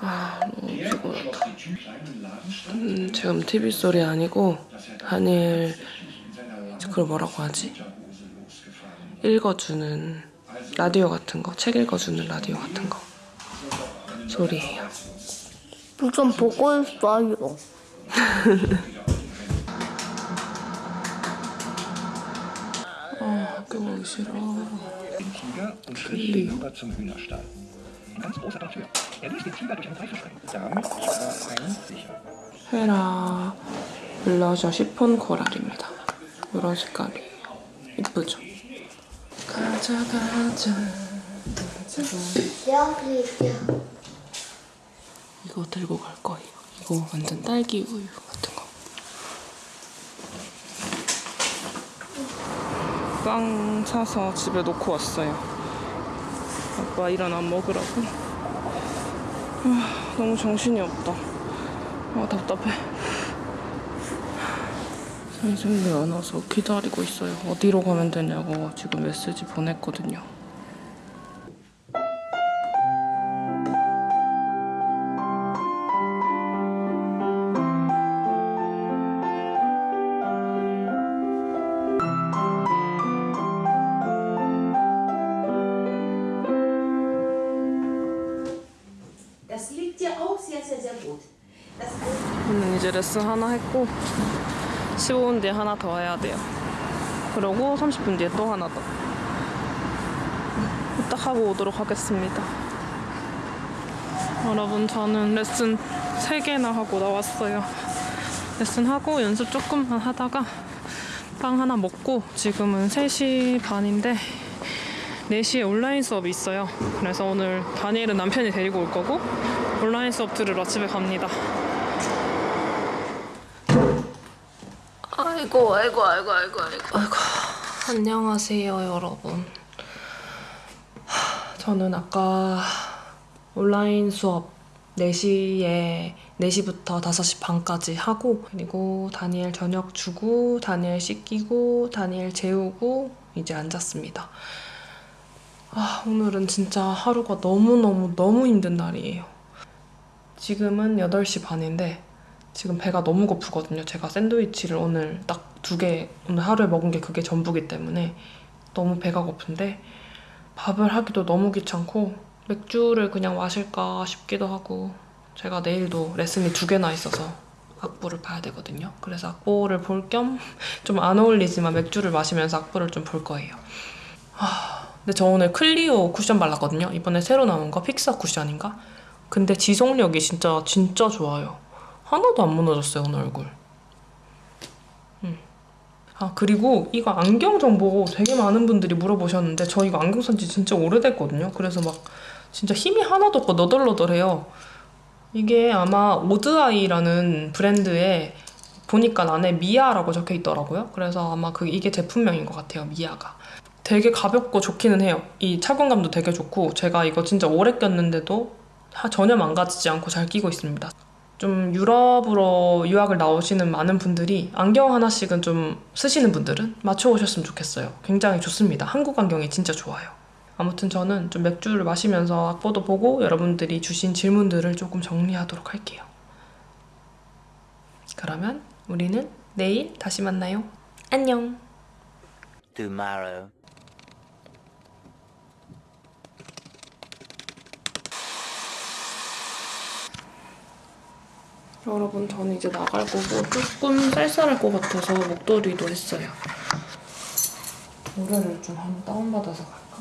아 너무 피곤하다 음, 지금 TV 소리 아니고 한일 그걸 뭐라고 하지? 읽어주는 라디오 같은 거, 책 읽어주는 라디오 같은 거 소리예요. 좀 보고 있어요. 아 학교 가기 싫어. Und ganz großer Tür. Er ließ den Tiger durch ein Seil verschrecken. Damit war ein sicher. 헤라 블러셔 시폰 코랄입니다. 이런 색깔이에요. 이쁘죠? 가자 가자 이거 들고 갈 거예요. 이거 완전 딸기 우유 같은 거. 빵 사서 집에 놓고 왔어요. 아빠 일어나 먹으라고. 아, 너무 정신이 없다. 아 답답해. 선생님이 안 와서 기다리고 있어요. 어디로 가면 되냐고 지금 메시지 보냈거든요. 저는 이제 레슨 하나 했고 15분 뒤에 하나 더 해야 돼요. 그러고 30분 뒤에 또 하나 더. 딱 하고 오도록 하겠습니다. 여러분 저는 레슨 3개나 하고 나왔어요. 레슨 하고 연습 조금만 하다가 빵 하나 먹고 지금은 3시 반인데 4시에 온라인 수업이 있어요. 그래서 오늘 다니엘은 남편이 데리고 올 거고 온라인 수업 들으러 집에 갑니다. 아이고 아이고 아이고 아이고 아이고 아이고 안녕하세요 여러분 하, 저는 아까 온라인 수업 4시에 4시부터 5시 반까지 하고 그리고 다니엘 저녁 주고 다니엘 씻기고 다니엘 재우고 이제 앉았습니다 아 오늘은 진짜 하루가 너무너무 너무 힘든 날이에요 지금은 8시 반인데 지금 배가 너무 고프거든요. 제가 샌드위치를 오늘 딱 두 개, 오늘 하루에 먹은 게 그게 전부기 때문에 너무 배가 고픈데 밥을 하기도 너무 귀찮고 맥주를 그냥 마실까 싶기도 하고 제가 내일도 레슨이 두 개나 있어서 악보를 봐야 되거든요. 그래서 악보를 볼 겸 좀 안 어울리지만 맥주를 마시면서 악보를 좀 볼 거예요. 하, 근데 저 오늘 클리오 쿠션 발랐거든요. 이번에 새로 나온 거 픽사 쿠션인가? 근데 지속력이 진짜 진짜 좋아요. 하나도 안 무너졌어요 오늘 얼굴. 음. 아 그리고 이거 안경 정보 되게 많은 분들이 물어보셨는데 저 이거 안경 산지 진짜 오래됐거든요. 그래서 막 진짜 힘이 하나도 없고 너덜너덜해요. 이게 아마 오드아이라는 브랜드에 보니까 안에 미아라고 적혀 있더라고요. 그래서 아마 그 이게 제품명인 것 같아요. 미아가. 되게 가볍고 좋기는 해요. 이 착용감도 되게 좋고 제가 이거 진짜 오래 꼈는데도 하- 전혀 망가지지 않고 잘 끼고 있습니다. 좀 유럽으로 유학을 나오시는 많은 분들이 안경 하나씩은 좀 쓰시는 분들은 맞춰오셨으면 좋겠어요. 굉장히 좋습니다. 한국 안경이 진짜 좋아요. 아무튼 저는 좀 맥주를 마시면서 악보도 보고 여러분들이 주신 질문들을 조금 정리하도록 할게요. 그러면 우리는 내일 다시 만나요. 안녕. tomorrow. 여러분 저는 이제 나갈 거고 조금 쌀쌀할 것 같아서 목도리도 했어요. 노래를 좀 한번 다운받아서 갈까?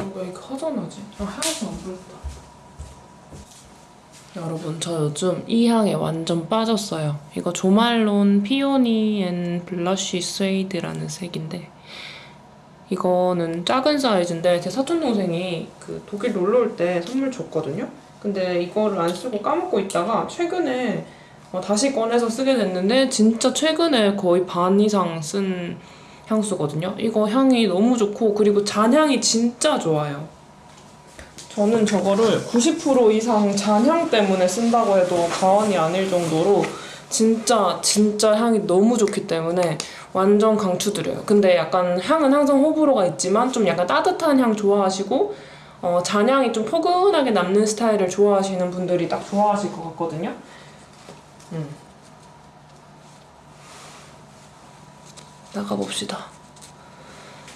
어, 왜 이렇게 허전하지? 아 향수 안 불었다. 여러분 저 요즘 이 향에 완전 빠졌어요. 이거 Jo Malone Peony and Blush Suede라는 색인데 이거는 작은 사이즈인데 제 사촌 동생이 그 독일 놀러 올 때 선물 줬거든요. 근데 이거를 안 쓰고 까먹고 있다가 최근에 어, 다시 꺼내서 쓰게 됐는데 진짜 최근에 거의 반 이상 쓴 향수거든요. 이거 향이 너무 좋고 그리고 잔향이 진짜 좋아요. 저는 저거를 90% 이상 잔향 때문에 쓴다고 해도 과언이 아닐 정도로 진짜 진짜 향이 너무 좋기 때문에 완전 강추드려요. 근데 약간 향은 항상 호불호가 있지만 좀 약간 따뜻한 향 좋아하시고 어, 잔향이 좀 포근하게 남는 스타일을 좋아하시는 분들이 딱 좋아하실 것 같거든요. 음. 나가봅시다.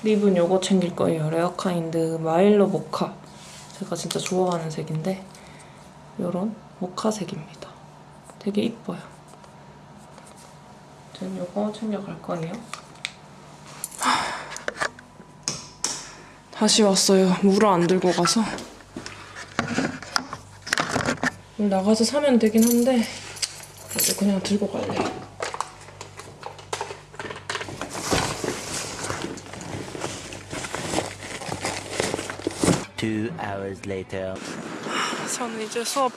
lip은 요거 챙길 거예요. 레어카인드 마일로 모카. 제가 진짜 좋아하는 색인데 요런 모카색입니다. 되게 이뻐요. 전 요거 챙겨갈 거예요. 다시 왔어요. 물을 안 들고 가서. 나가서 사면 되긴 한데 그냥 들고 갈래요. Two hours later. 저는 이제 수업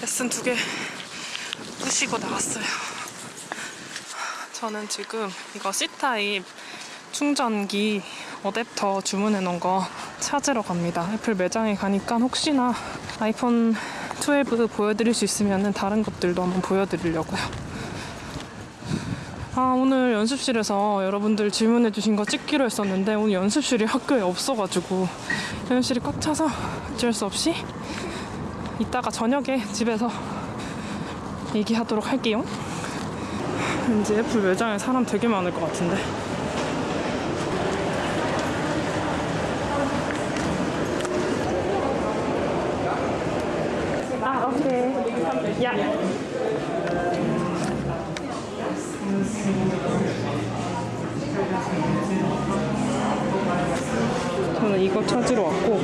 레슨 두개 부시고 나왔어요. 저는 지금 이거 C타입 충전기 어댑터 주문해 놓은 거 찾으러 갑니다. 애플 매장에 가니까 혹시나 아이폰 12 보여드릴 수 있으면 다른 것들도 한번 보여드리려고요. 아, 오늘 연습실에서 여러분들 질문해 주신 거 찍기로 했었는데 오늘 연습실이 학교에 없어가지고 연습실이 꽉 차서 어쩔 수 없이 이따가 저녁에 집에서 얘기하도록 할게요. 왠지 애플 매장에 사람 되게 많을 것 같은데. 저는 이거 찾으러 왔고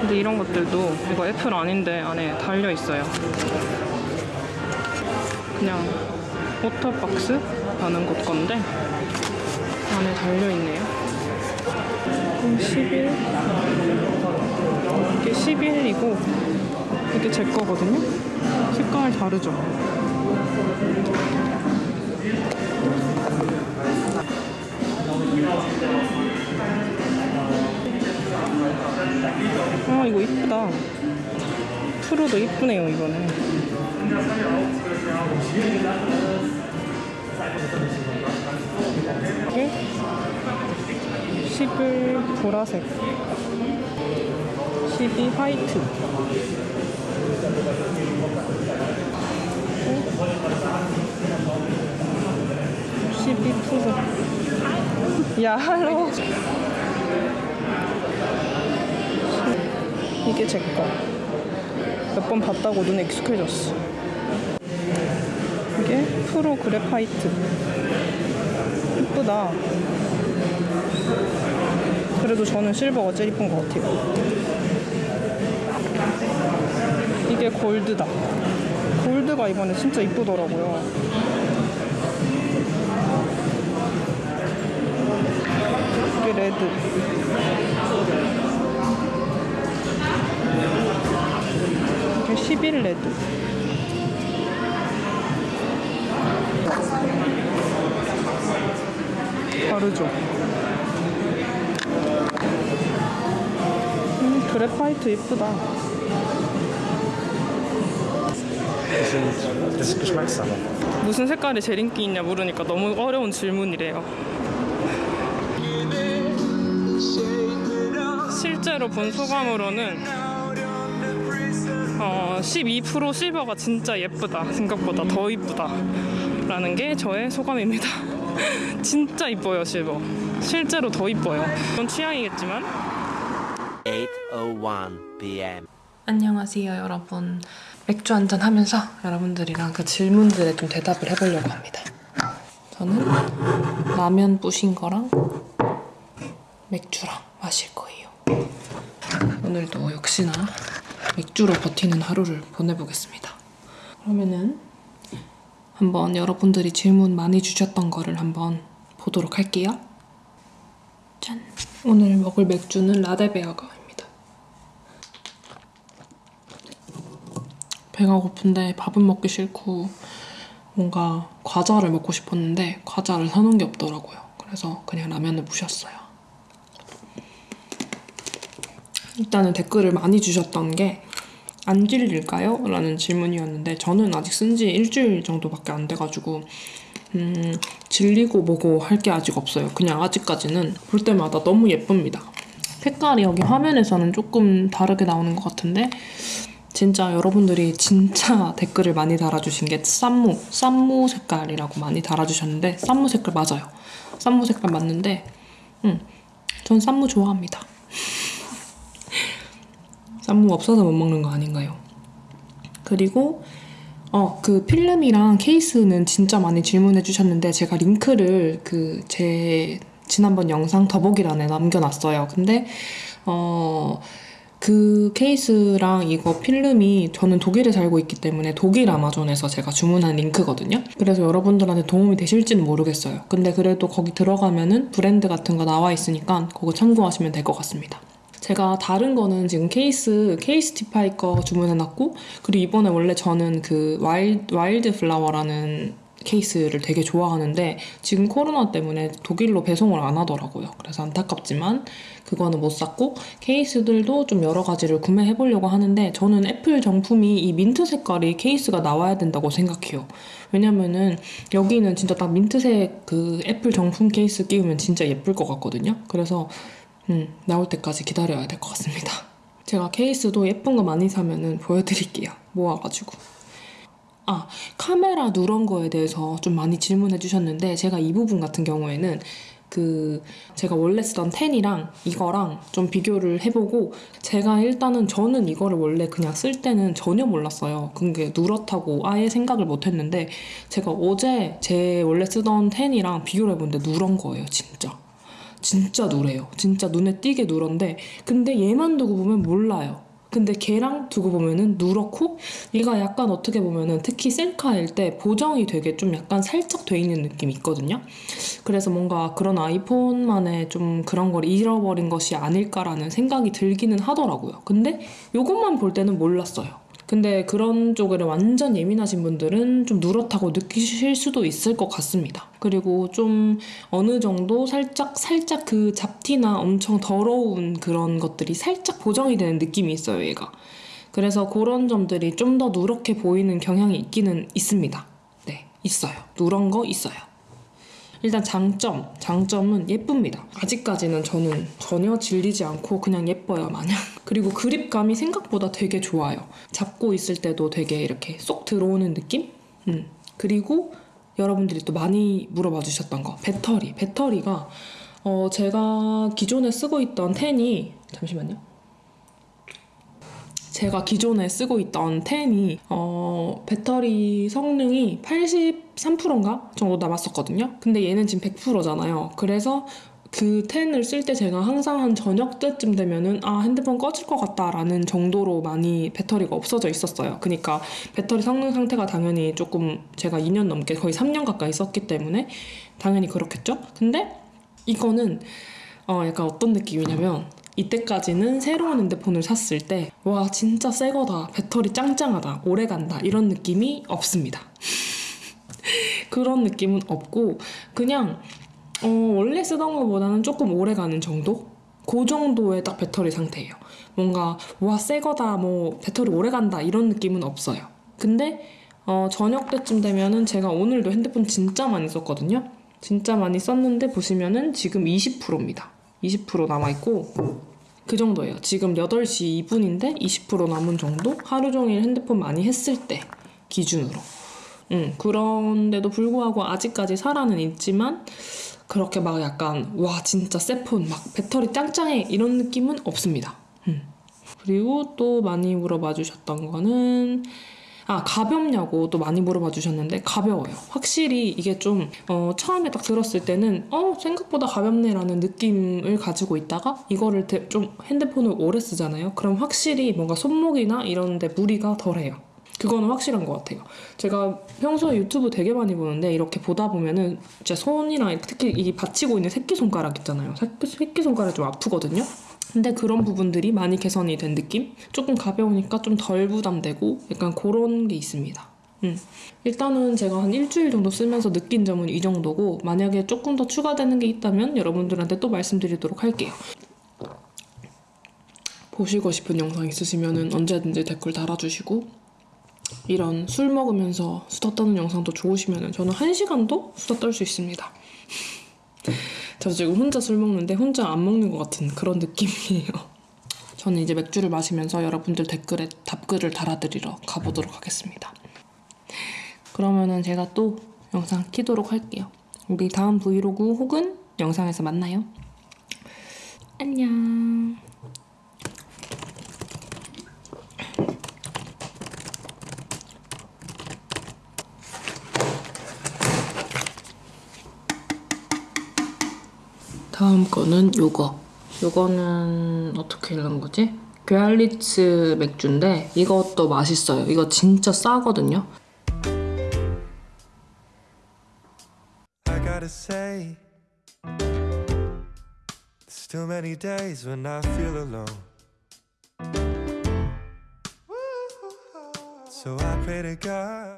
근데 이런 것들도 이거 애플 아닌데 안에 달려 있어요. 그냥 OtterBox 라는 곳 건데 안에 달려 있네요. 11 이게 11이고 이게 제 거거든요. 색깔 다르죠? 아 이거 이쁘다. 프로도 이쁘네요 이거는. 이게 11 보라색. 12 화이트. 12 프로 야 할로. 이게 제거. 몇 번 봤다고 눈에 익숙해졌어 이게 프로 그래파이트. 이쁘다. 그래도 저는 실버가 제일 이쁜 것 같아요. 이게 골드다. 골드가 이번에 진짜 이쁘더라고요. 이게 레드. 이게 11 레드 다르죠? 음, 그래파이트 이쁘다. Geschmackssache. 무슨 색깔이 제일 인기 있냐 물으니까 너무 어려운 질문이래요. 실제로 본 소감으로는 어, 12% 실버가 진짜 예쁘다. 생각보다 더 이쁘다. 라는 게 저의 소감입니다. 진짜 이뻐요, 실버. 실제로 더 이뻐요. 그건 취향이겠지만 8:01 p.m. 안녕하세요, 여러분. 맥주 한잔 하면서 여러분들이랑 그 질문들에 좀 대답을 해보려고 합니다. 저는 라면 부신 거랑 맥주랑 마실 거예요. 오늘도 역시나 맥주로 버티는 하루를 보내보겠습니다. 그러면은 한번 여러분들이 질문 많이 주셨던 거를 한번 보도록 할게요. 짠. 오늘 먹을 맥주는 라데베아가입니다. 배가 고픈데 밥은 먹기 싫고 뭔가 과자를 먹고 싶었는데 과자를 사놓은 게 없더라고요. 그래서 그냥 라면을 부셨어요. 일단은 댓글을 많이 주셨던 게 안 질릴까요? 라는 질문이었는데 저는 아직 쓴 지 일주일 정도밖에 안 돼가지고 음, 질리고 뭐고 할 게 아직 없어요. 그냥 아직까지는 볼 때마다 너무 예쁩니다. 색깔이 여기 화면에서는 조금 다르게 나오는 것 같은데 진짜 여러분들이 진짜 댓글을 많이 달아주신 게 쌈무, 쌈무 색깔이라고 많이 달아주셨는데 쌈무 색깔 맞아요. 쌈무 색깔 맞는데 음, 전 쌈무 좋아합니다. 쌈무 없어서 못 먹는 거 아닌가요? 그리고 어, 그 필름이랑 케이스는 진짜 많이 질문해 주셨는데 제가 링크를 그 제 지난번 영상 더보기란에 남겨놨어요. 근데 어, 그 케이스랑 이거 필름이 저는 독일에 살고 있기 때문에 독일 아마존에서 제가 주문한 링크거든요. 그래서 여러분들한테 도움이 되실지는 모르겠어요. 근데 그래도 거기 들어가면은 브랜드 같은 거 나와 있으니까 그거 참고하시면 될 것 같습니다. 제가 다른 거는 지금 케이스 Casetify 거 주문해놨고 그리고 이번에 원래 저는 그 Wild, Wildflower라는 케이스를 되게 좋아하는데 지금 코로나 때문에 독일로 배송을 안 하더라고요. 그래서 안타깝지만 그거는 못 샀고 케이스들도 좀 여러 가지를 구매해 보려고 하는데 저는 애플 정품이 이 민트 색깔이 케이스가 나와야 된다고 생각해요. 왜냐면은 여기는 진짜 딱 민트색 그 애플 정품 케이스 끼우면 진짜 예쁠 것 같거든요. 그래서 음, 나올 때까지 기다려야 될 것 같습니다. 제가 케이스도 예쁜 거 많이 사면은 보여드릴게요. 모아가지고. 아, 카메라 누런 거에 대해서 좀 많이 질문해 주셨는데 제가 이 부분 같은 경우에는 그 제가 원래 쓰던 10이랑 이거랑 좀 비교를 해보고 제가 일단은 저는 이거를 원래 그냥 쓸 때는 전혀 몰랐어요. 그게 누렇다고 아예 생각을 못 했는데 제가 어제 제 원래 쓰던 10이랑 비교를 해보는데 누런 거예요, 진짜. 진짜 누래요. 진짜 눈에 띄게 누런데 근데 얘만 두고 보면 몰라요. 근데 걔랑 두고 보면은 누렇고 얘가 약간 어떻게 보면은 특히 셀카일 때 보정이 되게 좀 약간 살짝 돼 있는 느낌이 있거든요. 그래서 뭔가 그런 아이폰만의 좀 그런 걸 잃어버린 것이 아닐까라는 생각이 들기는 하더라고요. 근데 요것만 볼 때는 몰랐어요. 근데 그런 쪽에 완전 예민하신 분들은 좀 누렇다고 느끼실 수도 있을 것 같습니다. 그리고 좀 어느 정도 살짝 살짝 그 잡티나 엄청 더러운 그런 것들이 살짝 보정이 되는 느낌이 있어요, 얘가. 그래서 그런 점들이 좀 더 누렇게 보이는 경향이 있기는 있습니다. 네, 있어요. 누런 거 있어요. 일단 장점, 장점은 예쁩니다. 아직까지는 저는 전혀 질리지 않고 그냥 예뻐요, 마냥. 그리고 그립감이 생각보다 되게 좋아요. 잡고 있을 때도 되게 이렇게 쏙 들어오는 느낌? 음. 그리고 여러분들이 또 많이 물어봐 주셨던 거, 배터리. 배터리가 어, 제가 기존에 쓰고 있던 10이 잠시만요. 제가 기존에 쓰고 있던 10이 어, 배터리 성능이 83%인가 정도 남았었거든요. 근데 얘는 지금 100%잖아요. 그래서 그 10을 쓸 때 제가 항상 한 저녁 때쯤 되면은 아 핸드폰 꺼질 것 같다라는 정도로 많이 배터리가 없어져 있었어요. 그러니까 배터리 성능 상태가 당연히 조금 제가 2년 넘게 거의 3년 가까이 썼기 때문에 당연히 그렇겠죠. 근데 이거는 어 약간 어떤 느낌이냐면 이때까지는 새로운 핸드폰을 샀을 때 와 진짜 새 거다 배터리 짱짱하다 오래 간다 이런 느낌이 없습니다. 그런 느낌은 없고 그냥 어, 원래 쓰던 것보다는 조금 오래 가는 정도? 그 정도의 딱 배터리 상태예요. 뭔가 와 새 거다 뭐 배터리 오래 간다 이런 느낌은 없어요. 근데 어, 저녁 때쯤 되면은 제가 오늘도 핸드폰 진짜 많이 썼거든요. 진짜 많이 썼는데 보시면은 지금 20%입니다. 20% 남아있고 그 정도예요. 지금 8시 2분인데 20% 남은 정도? 하루 종일 핸드폰 많이 했을 때 기준으로. 음, 그런데도 불구하고 아직까지 살아는 있지만 그렇게 막 약간 와 진짜 새폰 막 배터리 짱짱해 이런 느낌은 없습니다. 음. 그리고 또 많이 물어봐 주셨던 거는 아 가볍냐고 또 많이 물어봐 주셨는데 가벼워요. 확실히 이게 좀 어, 처음에 딱 들었을 때는 어 생각보다 가볍네라는 느낌을 가지고 있다가 이거를 대- 좀 핸드폰을 오래 쓰잖아요. 그럼 확실히 뭔가 손목이나 이런 데 무리가 덜해요. 그거는 확실한 것 같아요. 제가 평소에 유튜브 되게 많이 보는데 이렇게 보다 보면은 제 손이랑 특히 이 받치고 있는 새끼손가락 있잖아요. 새끼, 새끼손가락이 좀 아프거든요. 근데 그런 부분들이 많이 개선이 된 느낌? 조금 가벼우니까 좀 덜 부담되고 약간 그런 게 있습니다. 음. 일단은 제가 한 일주일 정도 쓰면서 느낀 점은 이 정도고 만약에 조금 더 추가되는 게 있다면 여러분들한테 또 말씀드리도록 할게요. 보시고 싶은 영상 있으시면 언제든지 댓글 달아주시고 이런 술 먹으면서 수다 떠는 영상도 좋으시면 저는 한 시간도 수다 떨 수 있습니다. 저 지금 혼자 술 먹는데 혼자 안 먹는 것 같은 그런 느낌이에요. 저는 이제 맥주를 마시면서 여러분들 댓글에 답글을 달아드리러 가보도록 하겠습니다. 그러면은 제가 또 영상 키도록 할게요. 우리 다음 브이로그 혹은 영상에서 만나요. 안녕. 다음 거는 요거. 요거는 어떻게 읽는 거지? 괴알리츠 맥주인데 이것도 맛있어요. 이거 진짜 싸거든요. Too many days when I feel alone. So I pray to God.